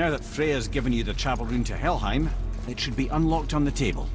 Now that Freya's given you the travel rune to Helheim, it should be unlocked on the table.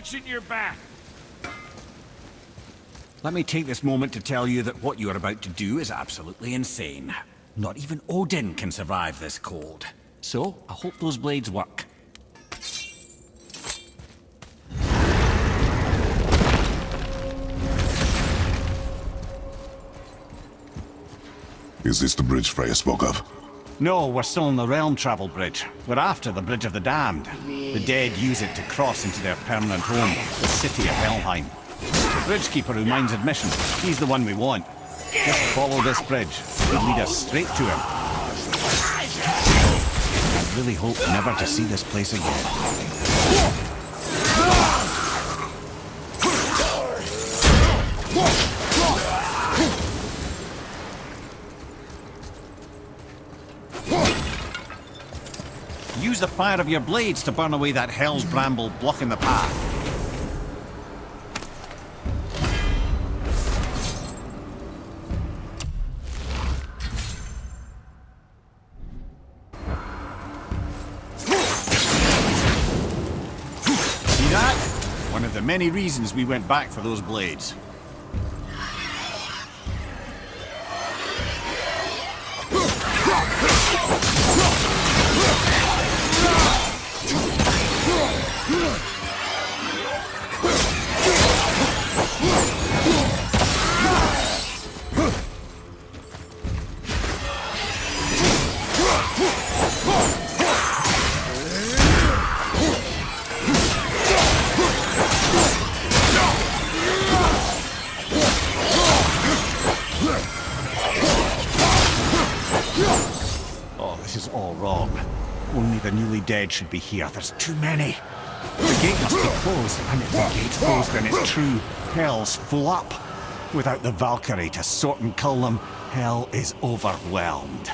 Watching your back. Let me take this moment to tell you that what you are about to do is absolutely insane. Not even Odin can survive this cold. So, I hope those blades work. Is this the bridge Freya spoke of? No, we're still on the Realm Travel Bridge. We're after the Bridge of the Damned. The dead use it to cross into their permanent home, the city of Helheim. The Bridgekeeper who minds admission, he's the one we want. Just follow this bridge. It'll lead us straight to him. I really hope never to see this place again. Use the fire of your blades to burn away that hell's bramble blocking the path. See that? One of the many reasons we went back for those blades. Should be here. There's too many. The gate must be closed, and if the gate's closed, then it's true. Hell's full up. Without the Valkyrie to sort and cull them, hell is overwhelmed.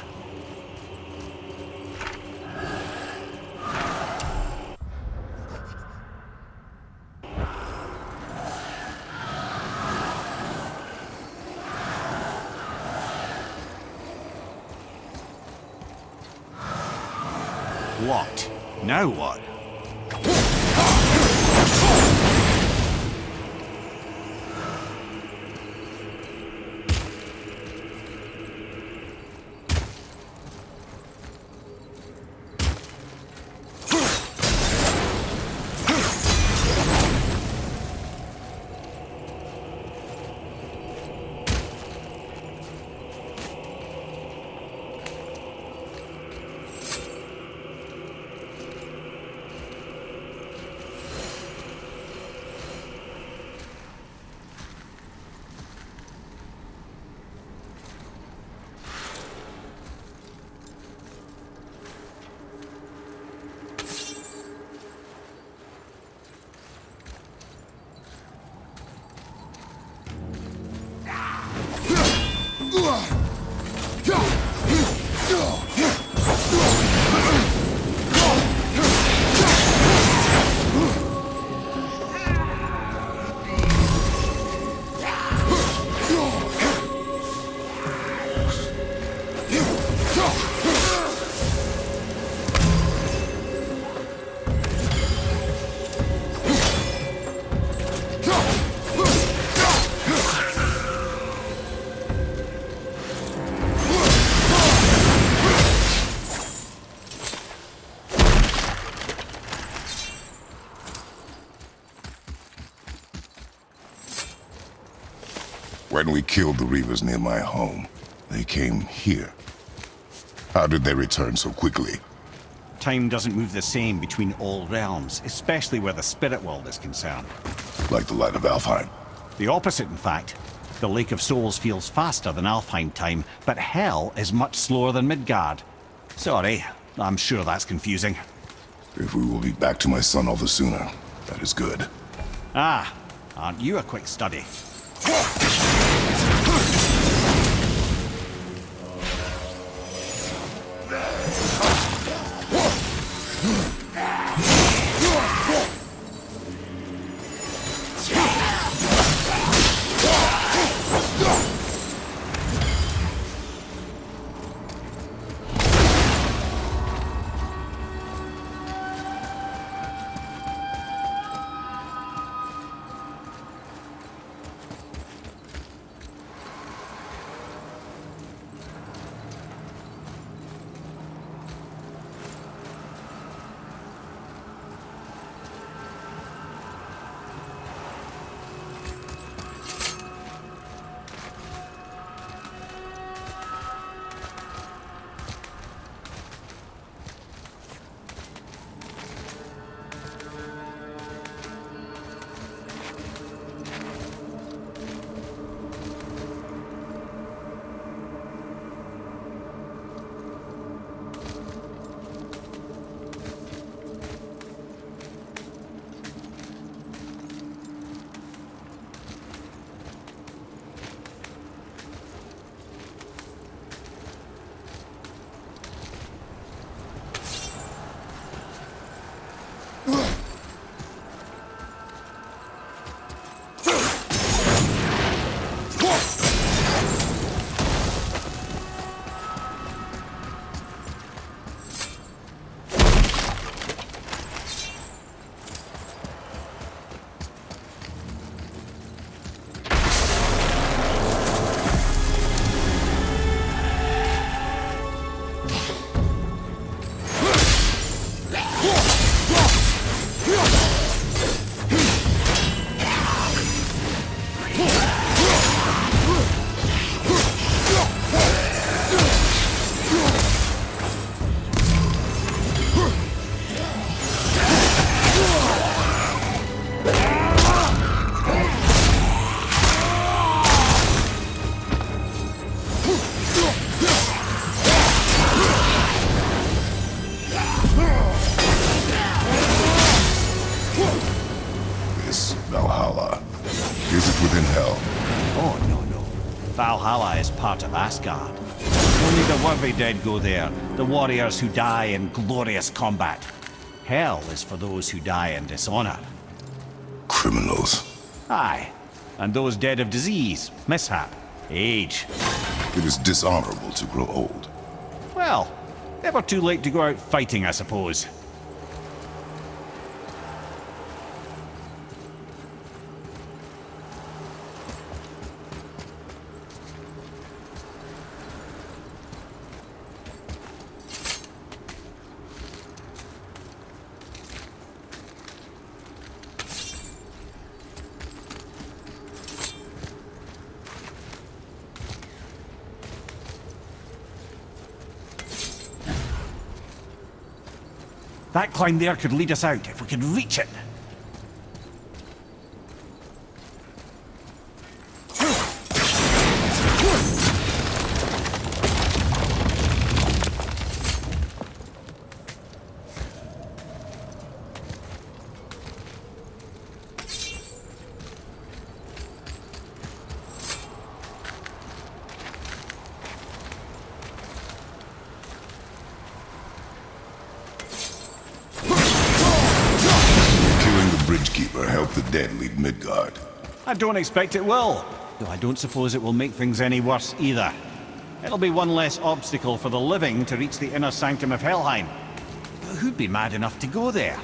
When we killed the Reavers near my home, they came here. How did they return so quickly? Time doesn't move the same between all realms, especially where the spirit world is concerned. Like the light of Alfheim. The opposite, in fact. The Lake of Souls feels faster than Alfheim time, but Hell is much slower than Midgard. Sorry, I'm sure that's confusing. If we will be back to my son all the sooner, that is good. Ah, aren't you a quick study? dead go there, the warriors who die in glorious combat. Hell is for those who die in dishonor. Criminals. Aye, and those dead of disease, mishap, age. It is dishonorable to grow old. Well, never too late to go out fighting, I suppose. That there could lead us out if we could reach it. The dead leave Midgard. I don't expect it will, though I don't suppose it will make things any worse either. It'll be one less obstacle for the living to reach the inner sanctum of Helheim. But who'd be mad enough to go there?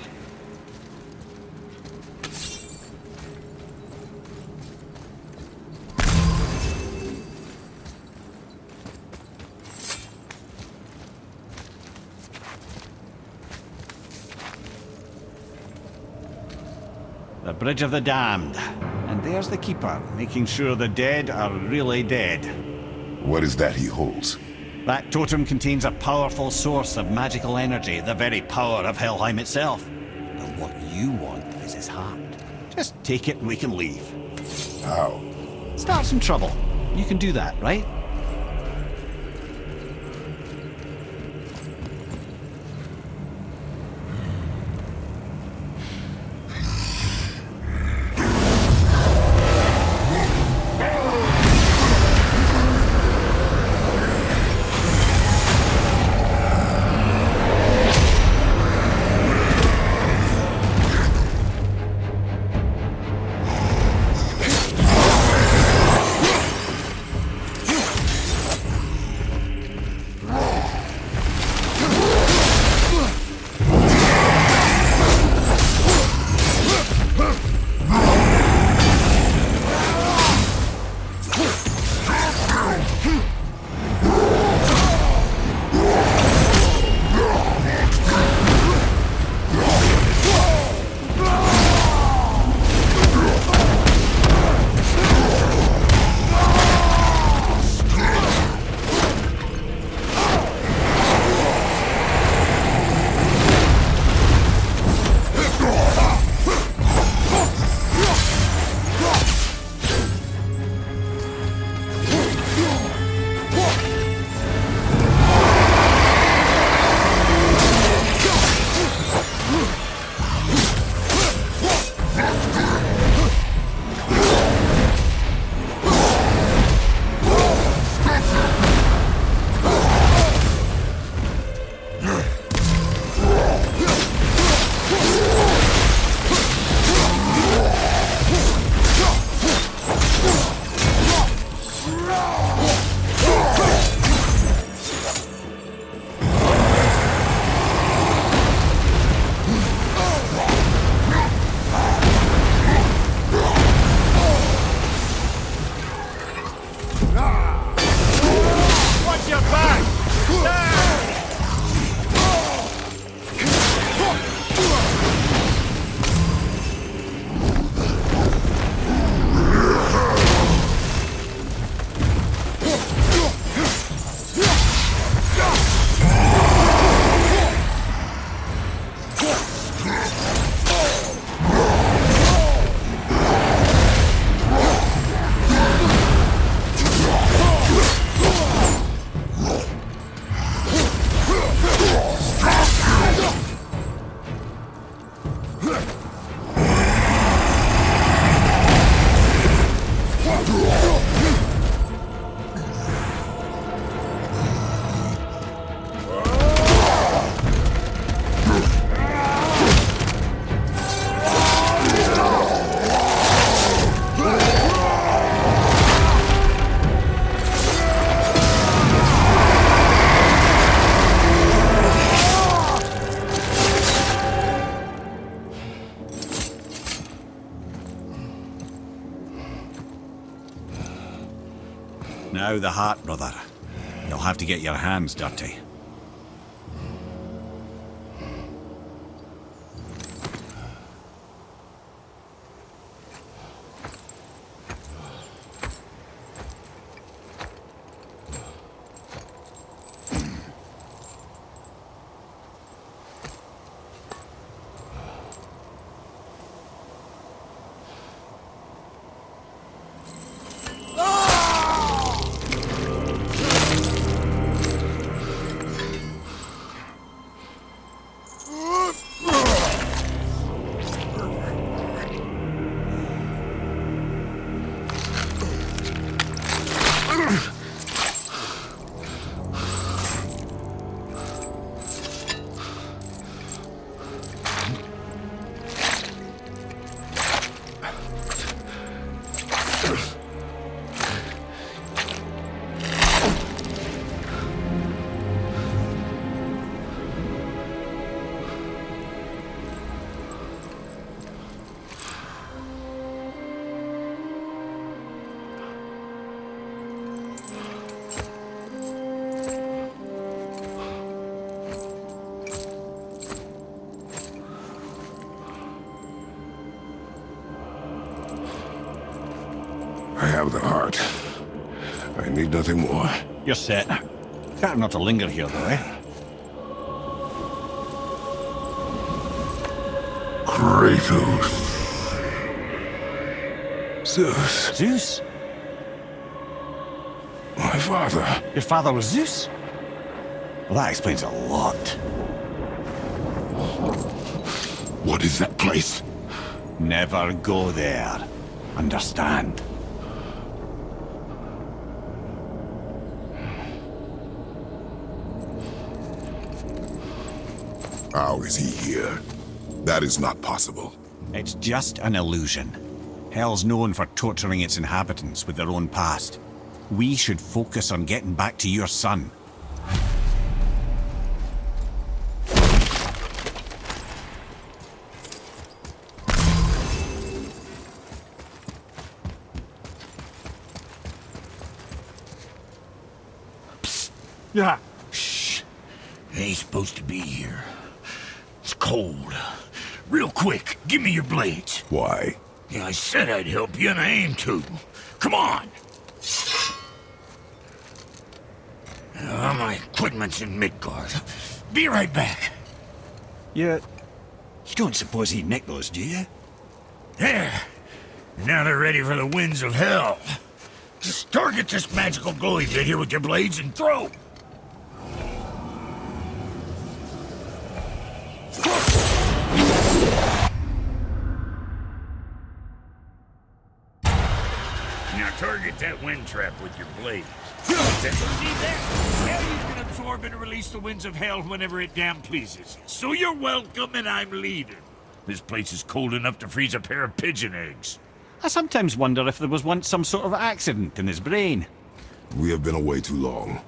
Bridge of the Damned. And And there's the Keeper, making sure the dead are really dead. What is that he holds? That totem contains a powerful source of magical energy, the very power of Helheim itself. But what you want is his heart. Just take it and we can leave. How? Start some trouble. You can do that, right? The heart, brother. You'll have to get your hands dirty. Heart. I need nothing more. You're set. Better not to linger here, though, eh? Kratos. Zeus, Zeus? my father. Your father was Zeus? Well, that explains a lot. What is that place? Never go there. Understand? How is he here? That is not possible. It's just an illusion. Hell's known for torturing its inhabitants with their own past. We should focus on getting back to your son. Yeah. Shh. Ain't supposed to be here. It's cold. Real quick, give blades. Why? Yeah, I said I'd help you, and I aim to. Come on! Uh, my equipment's in Midgard. Be right back. You... You don't suppose he nicked those, do you? There. Now they're ready for the winds of hell. Just target this magical glowy bit here with your blades and throw. Now that wind trap with your blades. See that? Hell, you can absorb and release the winds of hell whenever it damn pleases. So you're welcome and I'm leaving. This place is cold enough to freeze a pair of pigeon eggs. I sometimes wonder if there was once some sort of accident in his brain. We have been away too long.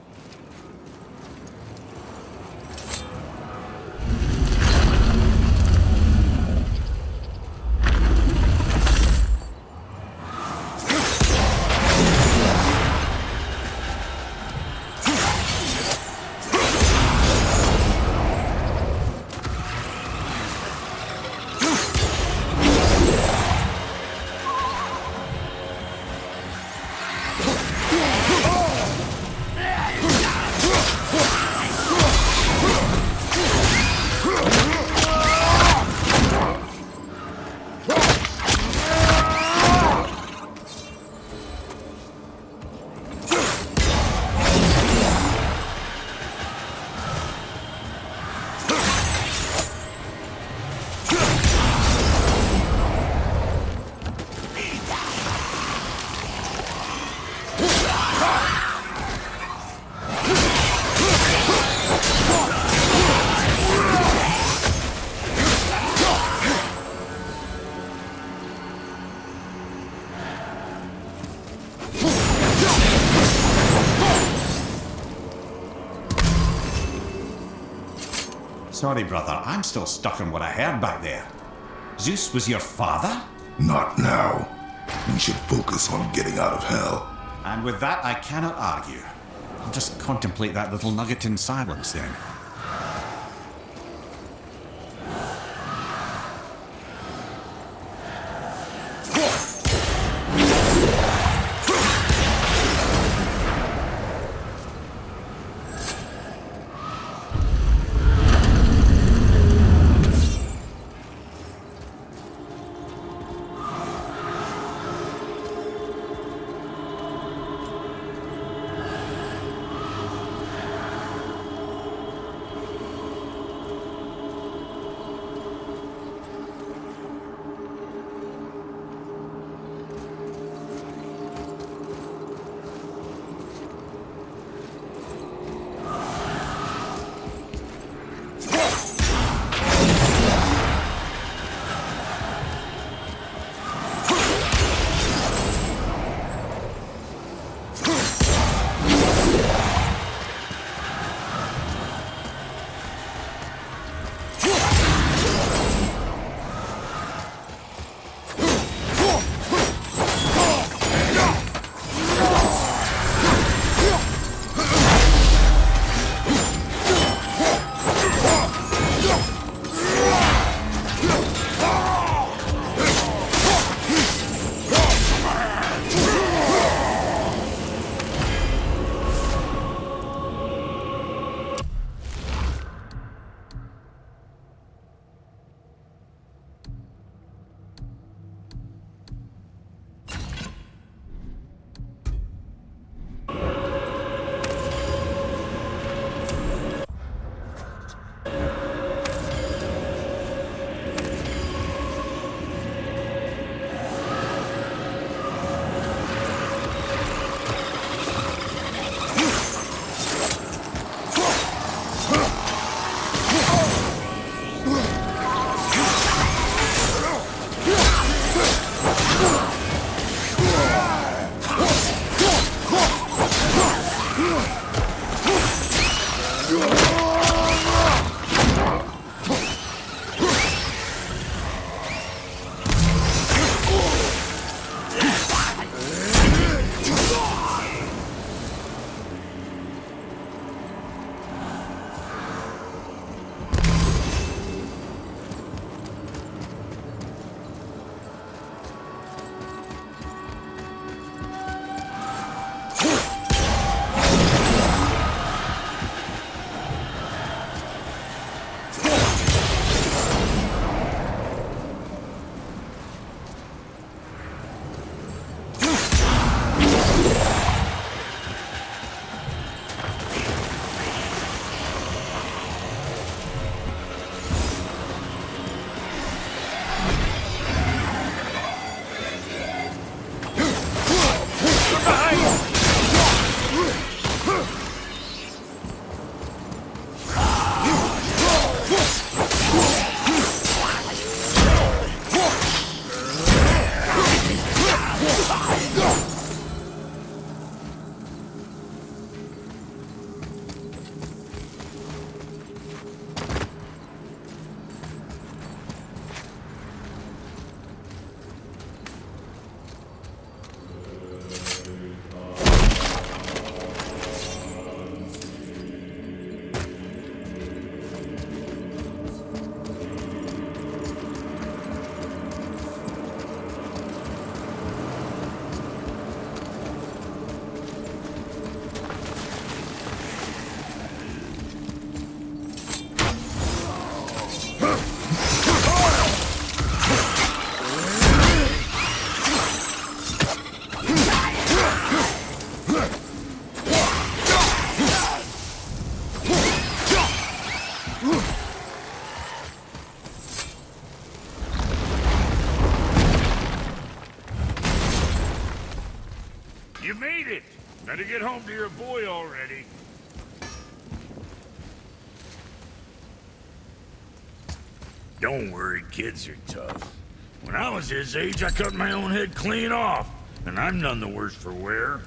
Sorry, brother, I'm still stuck on what I heard back there. Zeus was your father? Not now. We should focus on getting out of hell. And with that, I cannot argue. I'll just contemplate that little nugget in silence then. Home to your boy already. Don't worry, kids are tough. When I was his age, I cut my own head clean off. And I'm none the worse for wear.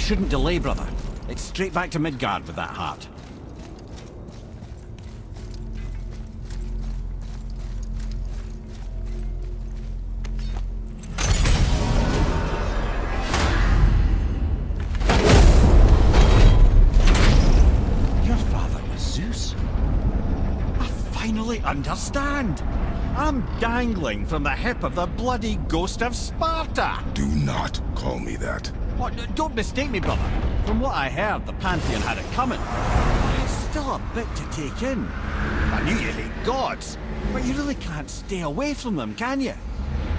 We shouldn't delay, brother. It's straight back to Midgard with that heart. Your father was Zeus? I finally understand. I'm dangling from the hip of the bloody ghost of Sparta. Do not call me that. Don't mistake me, brother. From what I heard, the Pantheon had it coming. It's still a bit to take in. I knew you hate gods, but you really can't stay away from them, can you?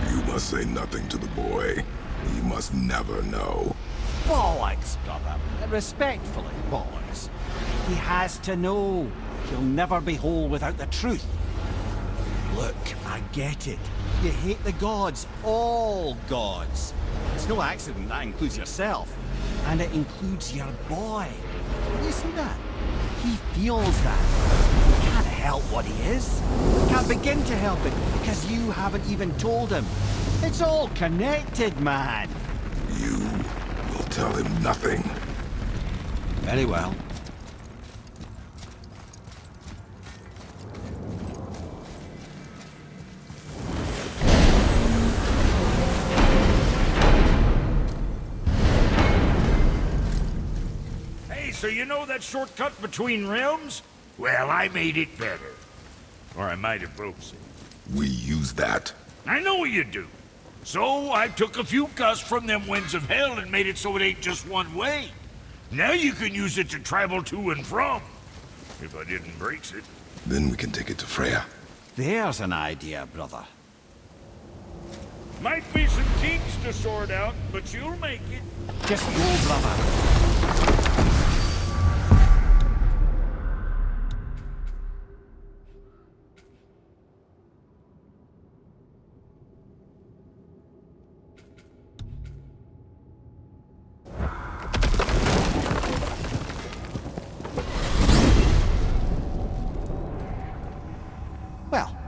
You must say nothing to the boy. He must never know. Bollocks, brother. Respectfully, bollocks. He has to know. He'll never be whole without the truth. Look, I get it. You hate the gods, all gods. It's no accident that includes yourself. And it includes your boy. You see that? He feels that. He can't help what he is. Can't begin to help it because you haven't even told him. It's all connected, man. You will tell him nothing. Very well. You know that shortcut between realms? Well, I made it better. Or I might have broke it. We use that. I know you do. So I took a few gusts from them winds of hell and made it so it ain't just one way. Now you can use it to travel to and from. If I didn't break it. Then we can take it to Freya. There's an idea, brother. Might be some kinks to sort out, but you'll make it. Just go, brother.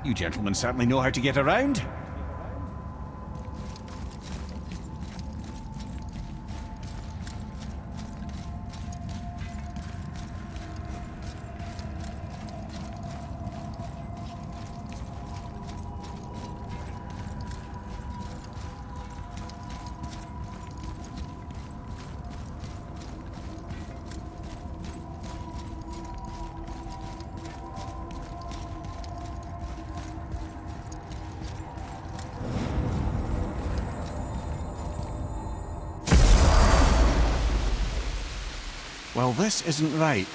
You gentlemen certainly know how to get around. This isn't right.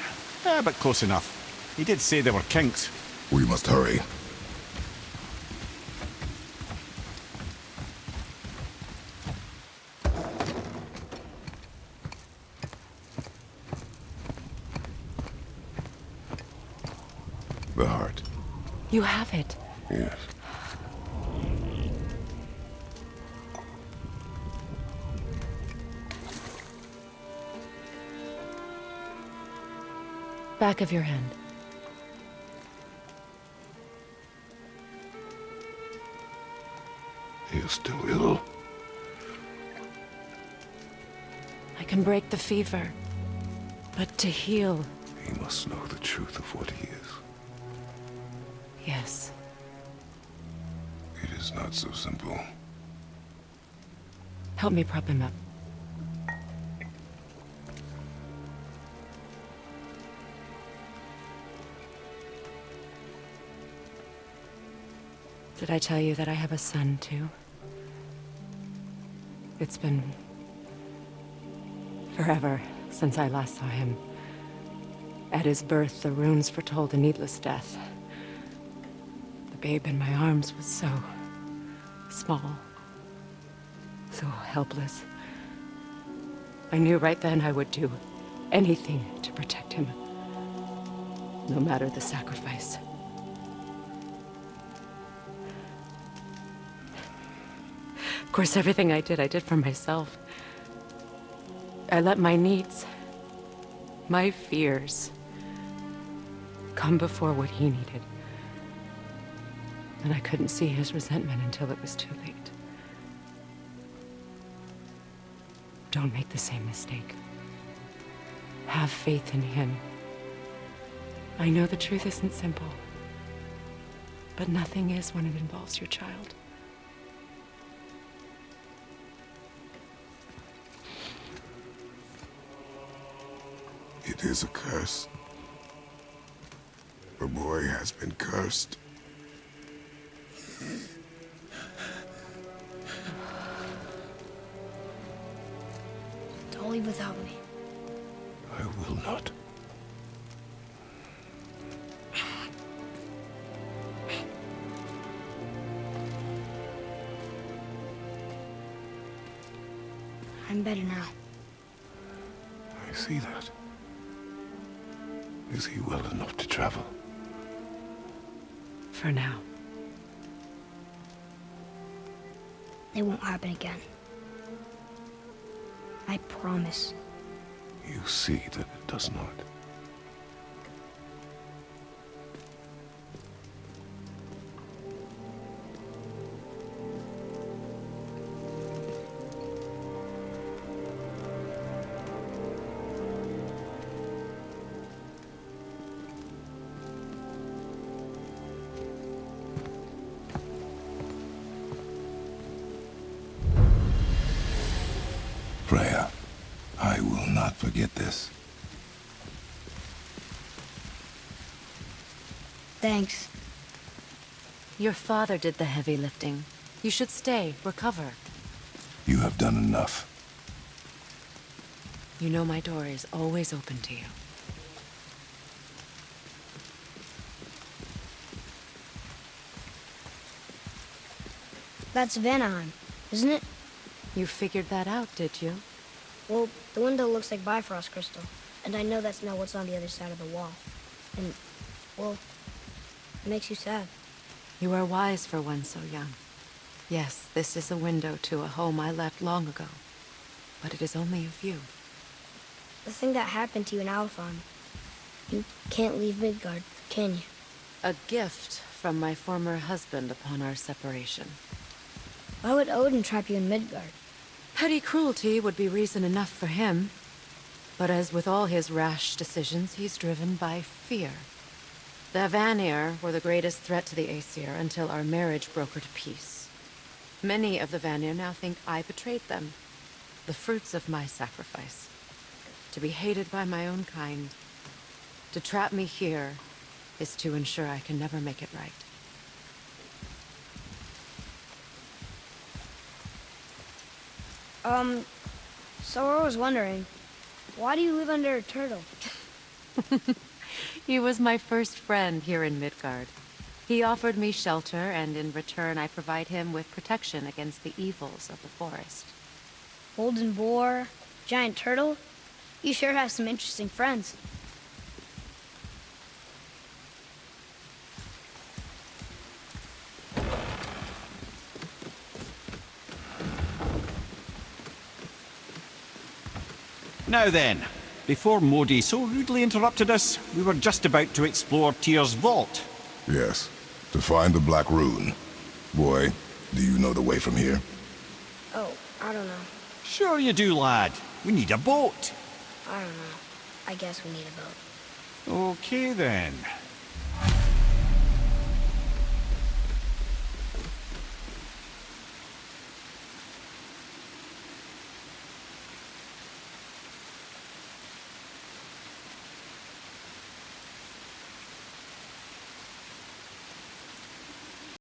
Eh, but close enough. He did say there were kinks. We must hurry. The heart. You have it. Back of your hand. He is still ill. I can break the fever. But to heal, He must know the truth of what he is. yes. It is not so simple. Help me prop him up. Did I tell you that I have a son, too? It's been... forever since I last saw him. At his birth, the runes foretold a needless death. The babe in my arms was so... small. So helpless. I knew right then I would do anything to protect him. No matter the sacrifice. Course, everything I did, I did for myself. I let my needs, my fears, come before what he needed. And I couldn't see his resentment until it was too late. Don't make the same mistake. Have faith in him. I know the truth isn't simple, but nothing is when it involves your child. It is a curse. The boy has been cursed. Don't leave without me. I will not. I'm better now. I see that. Is he well enough to travel? For now. It won't happen again. I promise. You see that it does not. Your father did the heavy lifting. You should stay, recover. You have done enough. You know my door is always open to you. That's Vanaheim, isn't it? You figured that out, did you? Well, the window looks like Bifrost crystal, and I know that's not what's on the other side of the wall. And, well, it makes you sad. You are wise for one so young. Yes, this is a window to a home I left long ago. But it is only a view. The thing that happened to you in Alfheim. You can't leave Midgard, can you? A gift from my former husband upon our separation. Why would Odin trap you in Midgard? Petty cruelty would be reason enough for him. But as with all his rash decisions, he's driven by fear. The Vanir were the greatest threat to the Aesir until our marriage broke her to peace. Many of the Vanir now think I betrayed them. The fruits of my sacrifice. To be hated by my own kind. To trap me here is to ensure I can never make it right. Um, so I was wondering, why do you live under a turtle? He was my first friend here in Midgard. He offered me shelter, and in return I provide him with protection against the evils of the forest. Golden boar, giant turtle? You sure have some interesting friends. Now then, before Modi so rudely interrupted us, we were just about to explore Tyr's vault. Yes, to find the Black Rune. Boy, do you know the way from here? Oh, I don't know. Sure you do, lad. We need a boat. I don't know. I guess we need a boat. Okay then.